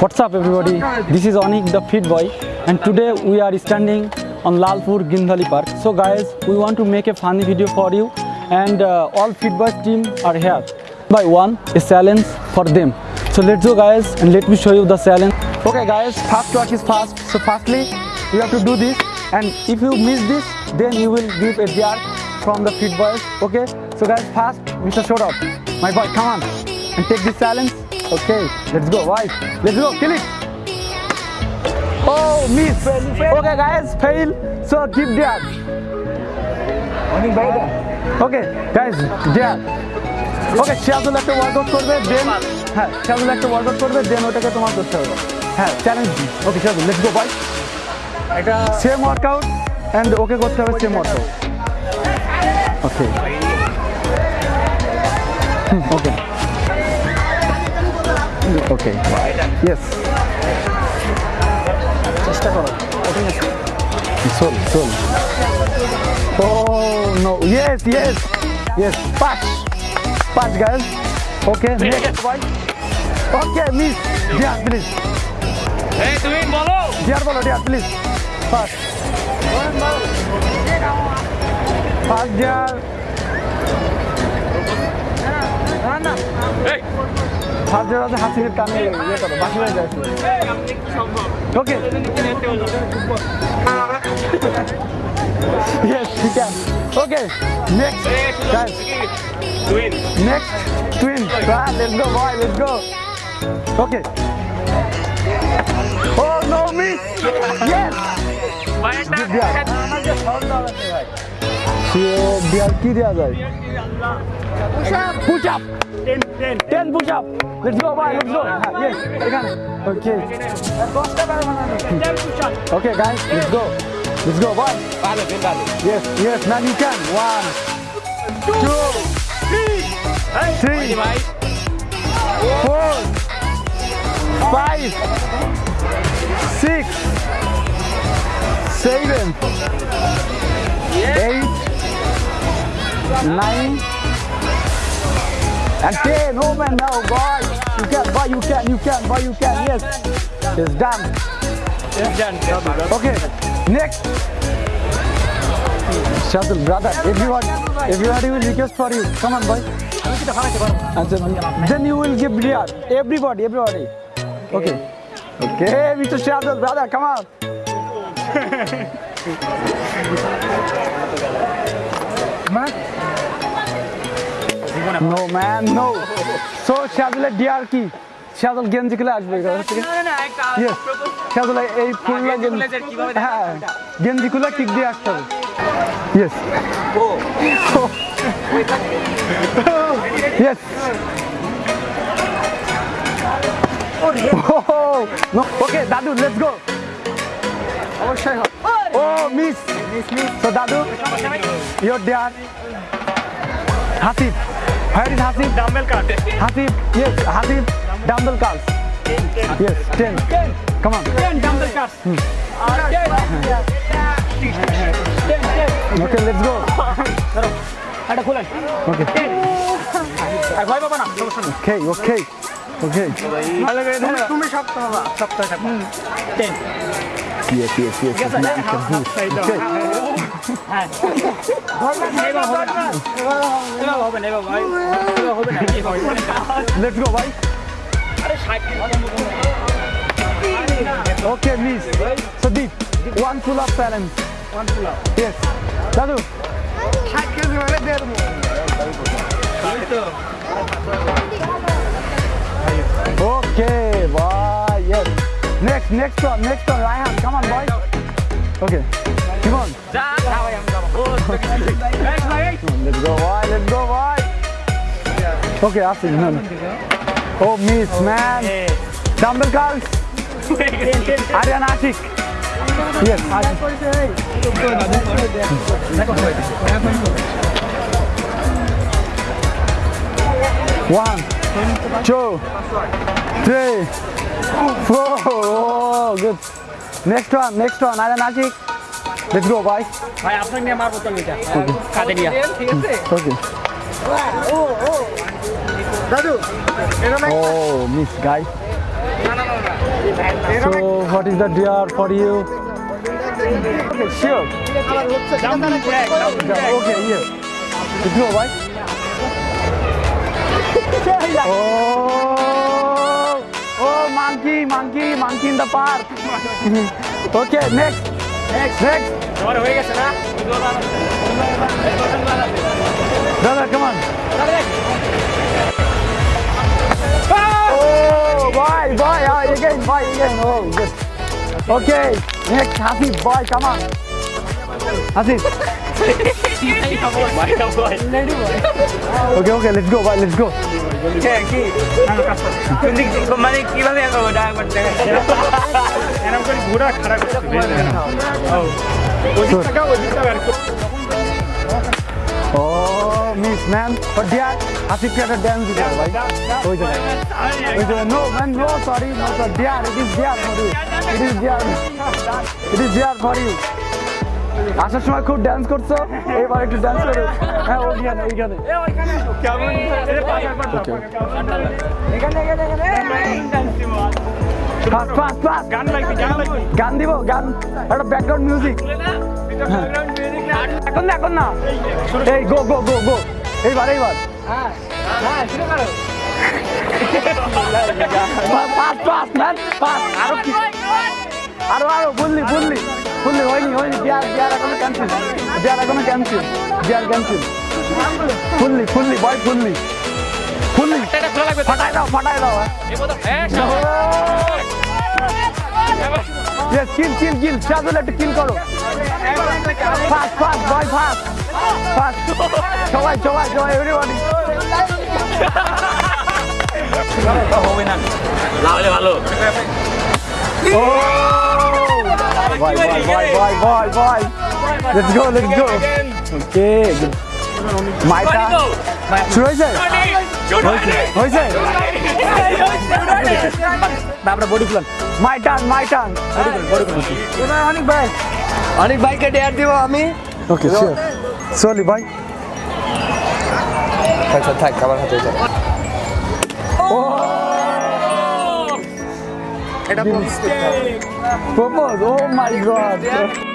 What's up everybody? This is Onik the Fit Boy and today we are standing on Lalpur Gindhali Park. So guys, we want to make a funny video for you and uh, all Fit Boys team are here. By one, a challenge for them. So let's go guys and let me show you the challenge. Okay guys, fast work is fast. So firstly, you have to do this and if you miss this, then you will give a jar from the Fit Boys. Okay, so guys fast, Mr. Shorab, my boy, come on and take this challenge. Okay, let's go, boys. Let's go, kill it. Oh, miss. Okay, guys, fail. So keep there. Okay, guys, there. ওকে সিরাজুল একটা workout করবে দেন হ্যাঁ সিরাজুল একটা workout করবে দেন ওটাকে তোমার করতে হবে হ্যাঁ challenge okay Sirajul let's go by এটা সেম ওয়ার্কআউট অ্যান্ড ওকে করতে হবে same workout okay okay okay yes চেষ্টা করো। সোল সোল oh no yes yes yes পাঁচ পাঁচ guys okay okay miss dear please এই তুমি বলো। ডিয়ার বলো dear please first first dear dear আছে হাসির কানে ইয়ে করো বাসি হয়ে যায় ওকে ইয়েস ঠিক আছে okay next guys twin Next, twin. Ah, let's go, boy. Let's go. Okay. Oh no, miss. Yes. Good job. Sure, দেওয়ার কি দেওয়া যায় push up ten ten ten push up let's go bye let's go yes এখানে okay okay guys let's go let's go bye ভালো ten ভালো Yes, yes, man, you can. One, two, three, ভাই four, five, six, seven, eight, nine, and ten. Oh man, now boy, you can, boy, you can, you can, boy, you can. Yes, it's done. It's done. Okay, next. Shazil, brother, if you want, if you want, we will request for you. Come on, boy. Then you will give beer. Everybody, everybody. Okay. Okay, Mr. Shazil, brother, come on. No, man, no. So, Shadul, dear কি? Shadul গেঞ্জি খুলে আসবে. Shadul এই দেখা হ্যাঁ গেঞ্জি খুলে kick দিয়ে আসতে হবে। ইয়েস ও ইয়েস ওকে দাদু লেটস গো অবশ্যই Oh, miss. Miss, miss. So, Dadu, your dad, Hasib. Where is Hasib? Dumbbell cart. Hasib, yes, Hasib, dumbbell carts. Yes, 10. 10. Come on. 10 dumbbell carts. Hmm. Uh, 10. Yeah. 10, 10. Okay, let's go. এটা খুলেন ওকে আর ভয় পাবা না সমস্যা নেই ওকে okay ওকে ভালো করে তুমি সপ্তাহ সপ্তাহ 10 yes, yes, yes. yes Let's go, bhai. Okay, miss. So deep. One full up balance. One full up. Yes. Dadu. ষাট Next, next one, next one, right hand. Come on, boys. Okay, come on. let's go, boy. Let's go, boy. Okay, after no, no. Oh, miss, oh, man. Hey. Dumbbell curls. Aryan Ashik. Yes, Ashik. One, two three, four. Oh, good. Next one, next one. Aryan Ashik. Let's go, boy. ভাই আপনাকে নিয়ে মারবো তো এটা কাঁদে নিয়ে Okay. Oh, miss, guy. So what is the dear for you? Okay, sure. Jumping jack, jumping jack. Okay, yes. Let's go, bye. Oh, oh, monkey, monkey, monkey in the park. okay, next. Next. Next. Brother, come on. Oh, boy, boy, oh, again, boy, again. Oh, good. Okay, next, Hafiz, boy, come on. Hafiz. Hasif. Okay, okay, let's go, boy, let's go. কি কোন দিক থেকে- মানে কিভাবে আঁকাবো ওটা একবার দেখা এরকম করে ঘোরা খারাপ করতে ওদিক থেকে ওদিক থেকে আর Oh, miss, man. But dear, Hasif had a dance with her, boy. ওই জায়গায়। ওই জায়গায়। No, man, no, sorry, no, sir. Dear, it is dear for you. It is dear. It is dear for you. আসার সময় খুব dance করছ? এবার একটু ডান্স করো হ্যাঁ ওইখানে ওইখানে। গান দিব গান। একটা ব্যাকগ্রাউন্ড মিউজিক এখন না এখন না। এই গো গো গো গো এইবার এইবার। Fast fast man fast. আরও কি? আরও আরও বললি বললি বললি হয়নি হয়নি বিয়ার বিয়ার এখনও ক্যান্সেল বিয়ার এখনও ক্যান্সেল বিয়ার cancel fully fully boy fully fully ফাটাই দাও ফাটাই দাও ইয়েস কিল কিল কিল শাদুল একটু কিল করো। Fast fast boy fast fast. সবাই সবাই সবাই এভরিবডি হবে না। না ভালো। ও! বয় বয় বয় বয় বয় বয় লেটস গো লেটস গো ওকে মাইটা শুরু হয়েছে হয়েছে তারপরে body plan my turn my turn অনেক ভাই। অনেক ভাইকে ডেয়ার দিব আমি। ওকে সলি ভাই আচ্ছা থাক আমার হাতে যাও এটা Vamos, oh my god!